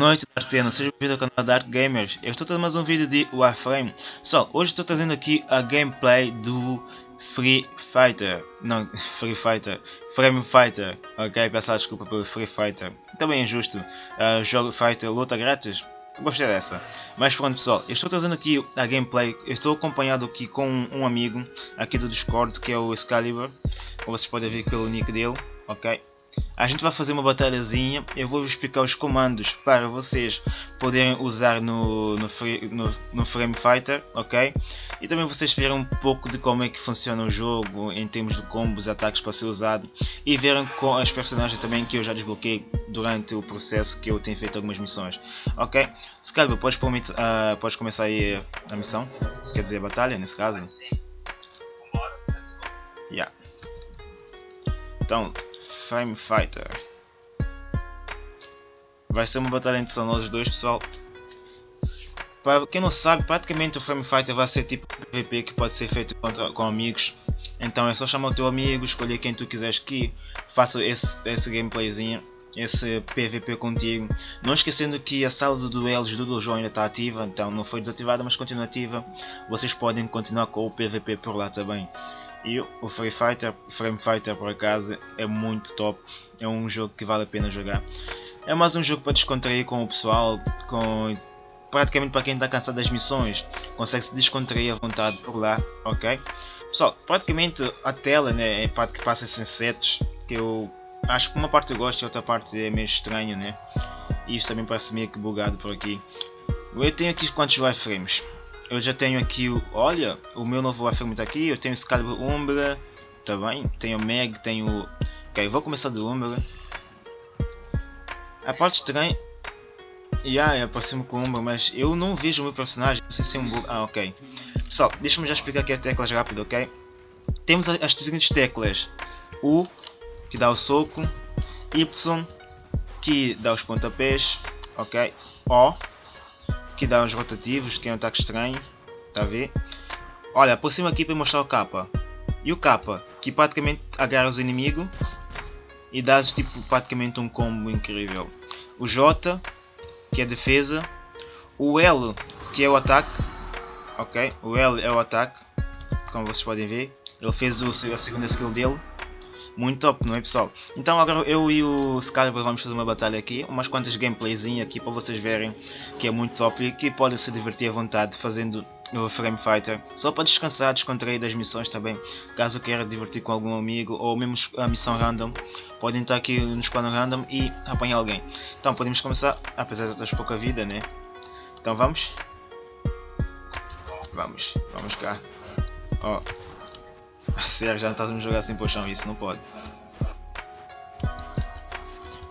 noite, Dartena, seja bem-vindo ao canal Dark Gamers. Eu estou trazendo mais um vídeo de Warframe. Pessoal, hoje estou trazendo aqui a gameplay do Free Fighter. Não, Free Fighter. Frame Fighter. Ok, peço desculpa pelo Free Fighter. Também é justo. Uh, jogo Fighter, luta grátis. Gostei dessa. Mas pronto pessoal, eu estou trazendo aqui a gameplay. Eu estou acompanhado aqui com um amigo aqui do Discord, que é o Excalibur. Como vocês podem ver pelo nick dele. Ok. A gente vai fazer uma batalhazinha, eu vou explicar os comandos para vocês poderem usar no, no, no, no, Frame Fighter, ok? E também vocês verem um pouco de como é que funciona o jogo em termos de combos e ataques para ser usado e verem com as personagens também que eu já desbloqueei durante o processo que eu tenho feito algumas missões, ok? Se calhar podes, uh, podes começar aí a missão, quer dizer a batalha nesse caso. Yeah. Então, Frame Fighter. Vai ser uma batalha entre só nós dois, pessoal. Para quem não sabe, praticamente o Frame Fighter vai ser tipo PvP que pode ser feito contra, com amigos. Então é só chamar o teu amigo, escolher quem tu quiseres que faça esse, esse gameplayzinho, esse PvP contigo. Não esquecendo que a sala de duelos do Dojo ainda está ativa, então não foi desativada, mas continua ativa. Vocês podem continuar com o PvP por lá também. E o Free Fighter, Frame Fighter por acaso é muito top, é um jogo que vale a pena jogar. É mais um jogo para descontrair com o pessoal, com praticamente para quem está cansado das missões, consegue se descontrair à vontade por lá, ok? Pessoal, praticamente a tela né, é a parte que passa sem sets, que eu acho que uma parte eu gosto e outra parte é meio estranho, né? E isso também parece meio que bugado por aqui. Eu tenho aqui quantos wireframes? Eu já tenho aqui o. Olha, o meu novo Warframe está aqui. Eu tenho Excalibur Umbra. Tá bem? Tenho Meg, tenho. Ok, vou começar do Umbra. A parte estranha. Yeah, eu aproximo com Umbra, mas eu não vejo o meu personagem. Não sei se é um bug. Ah, ok. Pessoal, deixa-me já explicar aqui as teclas rápido, ok? Temos as seguintes teclas: U, que dá o soco, Y, que dá os pontapés, ok? O, que dá uns rotativos, que é um ataque estranho, tá a ver? Olha, aproxima aqui para mostrar o capa. E o capa, que praticamente agarra os inimigos e dá tipo praticamente um combo incrível. O J, que é defesa. O L, que é o ataque. Ok, o L é o ataque, como vocês podem ver. Ele fez a segunda skill dele. Muito top, não é pessoal? Então agora eu e o Excalibur vamos fazer uma batalha aqui, umas quantas gameplayzinhas aqui para vocês verem que é muito top e que podem se divertir à vontade fazendo o Frame Fighter, só para descansar, descontrair das missões também, caso queira divertir com algum amigo ou mesmo a missão random, podem estar aqui no squad random e apanhar alguém. Então podemos começar, apesar de ter pouca vida, né? Então vamos? Vamos, vamos cá. Ó. Oh. Sério, já não estás a jogar pro chão, isso não pode.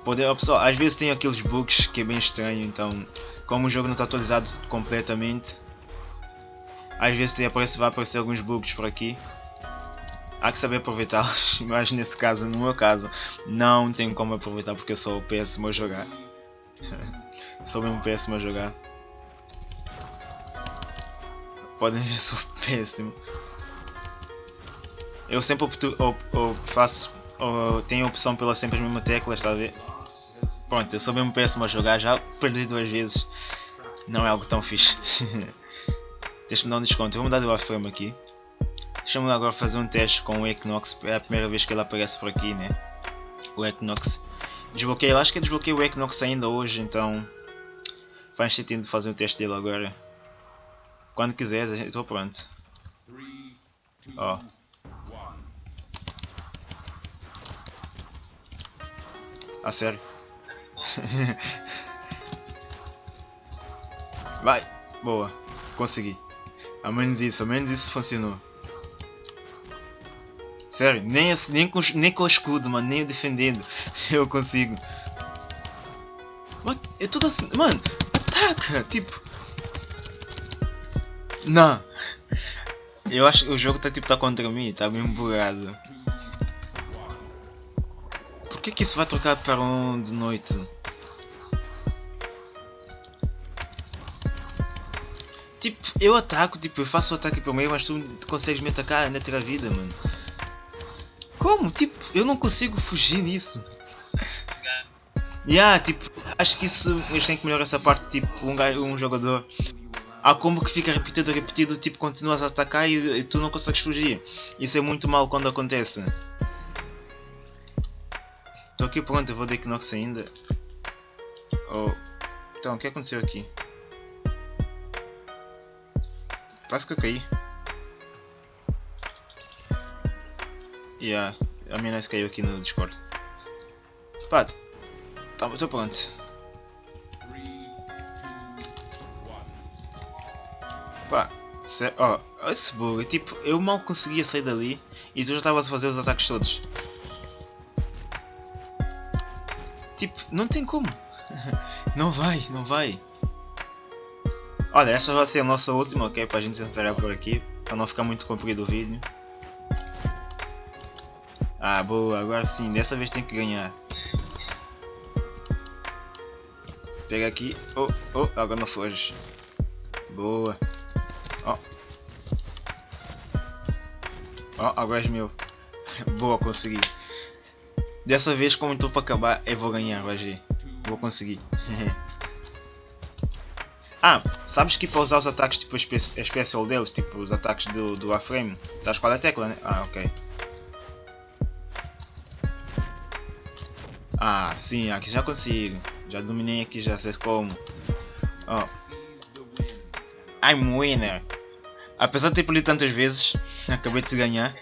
Poder, pessoal, às vezes tem aqueles bugs que é bem estranho, então como o jogo não está atualizado completamente, às vezes tem, aparece, vai aparecer alguns bugs por aqui. Há que saber aproveitá-los, mas nesse caso, no meu caso, não tenho como aproveitar porque eu sou péssimo a jogar. sou mesmo péssimo a jogar. Podem ver, sou péssimo. Eu sempre opto, op, op, faço, op, tenho opção pela sempre as mesmas teclas, está a ver? Pronto, eu sou mesmo péssimo a jogar, já perdi duas vezes. Não é algo tão fixe. Deixa-me dar um desconto, vou mudar de wireframe aqui. Deixa-me agora fazer um teste com o Equinox, é a primeira vez que ele aparece por aqui, né? O Equinox. Desbloqueei, acho que desbloqueei o Equinox ainda hoje, então faz sentido fazer o teste dele agora. Quando quiseres, estou pronto. Ó. Oh. A sério. Vai. Boa. Consegui. Ao menos isso, ao menos isso funcionou. Sério, nem, nem, com, nem com o escudo, mano, nem defendendo eu consigo. Mano, é tudo assim. Mano, ataca! Tipo. Não! Eu acho que o jogo tá tipo tá contra mim, tá bem bugado. Por que que isso vai trocar para um de noite? Tipo, eu ataco, tipo, eu faço o ataque primeiro, mas tu, consegues me atacar ainda ter a vida, mano. Como? Tipo, eu não consigo fugir nisso. Yeah, tipo, acho que isso eles têm que melhorar essa parte, tipo, um, um jogador. Há combo que fica repetido, repetido, tipo, continuas a atacar e, e tu não consegues fugir. Isso é muito mal quando acontece. Estou aqui pronto, eu vou de Equinox ainda. Oh. Então, o que aconteceu aqui? Parece que eu caí. Yeah, a minha net caiu aqui no Discord. Pá, estou pronto. Pá, ó, oh, esse bug, tipo, eu mal conseguia sair dali e tu já estavas a fazer os ataques todos. Tipo, não tem como. não vai, não vai. Olha, essa vai ser a nossa última, ok? Para a gente encerrar por aqui. Para não ficar muito comprido o vídeo. Ah, boa, agora sim, dessa vez tem que ganhar. Pega aqui. Oh, oh, agora não foge. Boa. Ó. Ó, agora é meu. Boa, consegui. Dessa vez, como estou para acabar, eu vou ganhar, ver. Vou conseguir. ah, sabes que para usar os ataques tipo especial deles, tipo os ataques do, do A-frame, sabes qual é a tecla, né? Ah, ok. Ah, sim, aqui já consigo. Já dominei aqui, já sei como. Oh. I'm winner. Apesar de ter perdido tantas vezes, acabei de ganhar.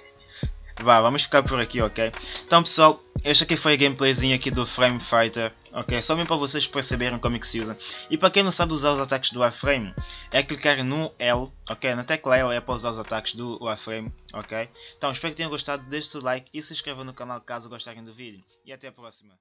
Vá, vamos ficar por aqui, ok? Então pessoal, este aqui foi a gameplayzinha aqui do Frame Fighter, ok? Só mesmo para vocês perceberem como é que se usa. E para quem não sabe usar os ataques do A-Frame, é clicar no L, ok? Na tecla L é para usar os ataques do A-Frame, ok? Então espero que tenham gostado, deixe o like e se inscrevam no canal caso gostarem do vídeo. E até a próxima.